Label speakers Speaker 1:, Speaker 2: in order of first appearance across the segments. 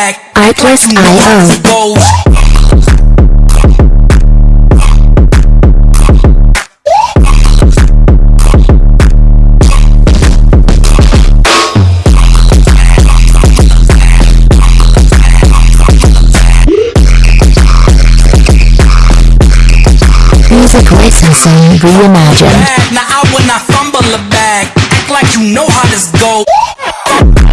Speaker 1: bag. Act like you know how.
Speaker 2: Music licensing reimagined.
Speaker 1: Now I will not fumble a bag. Act like you know how this goes.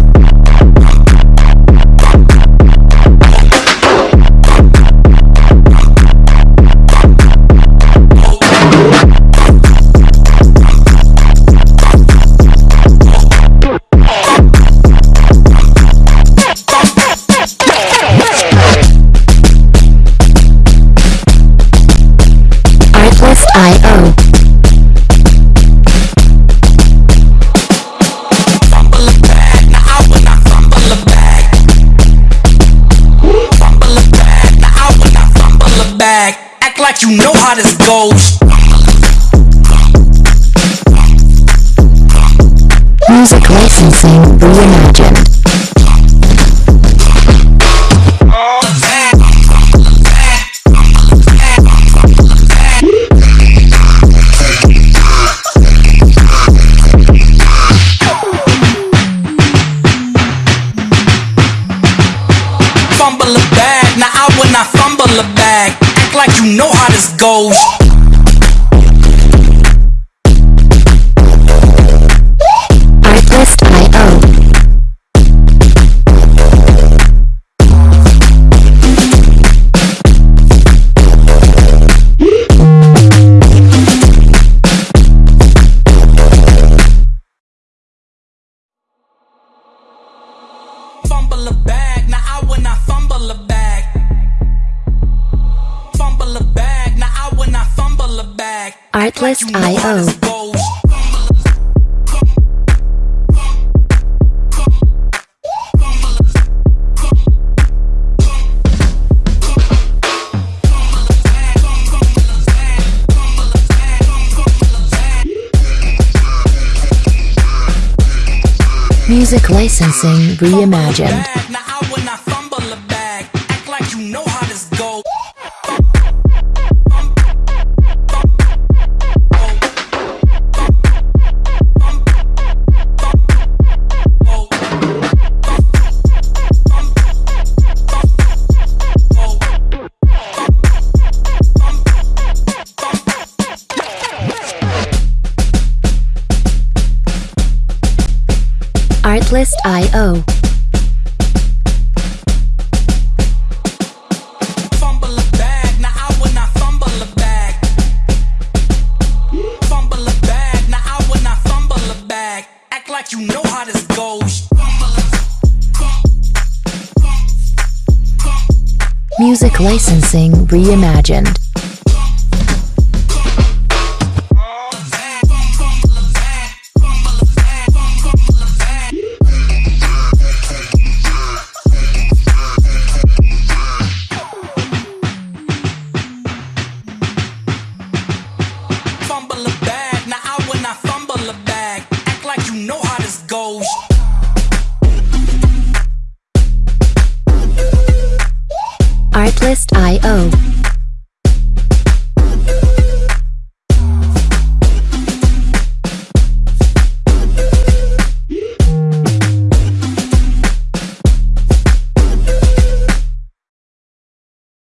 Speaker 1: Like you know how this goes.
Speaker 2: Music licensing reimagined.
Speaker 1: Fumble a bag. Now I will not fumble a bag. Act like you know how this goes.
Speaker 2: Artlist.io. Music licensing reimagined.
Speaker 1: This goes.
Speaker 2: Music licensing reimagined. list List.io.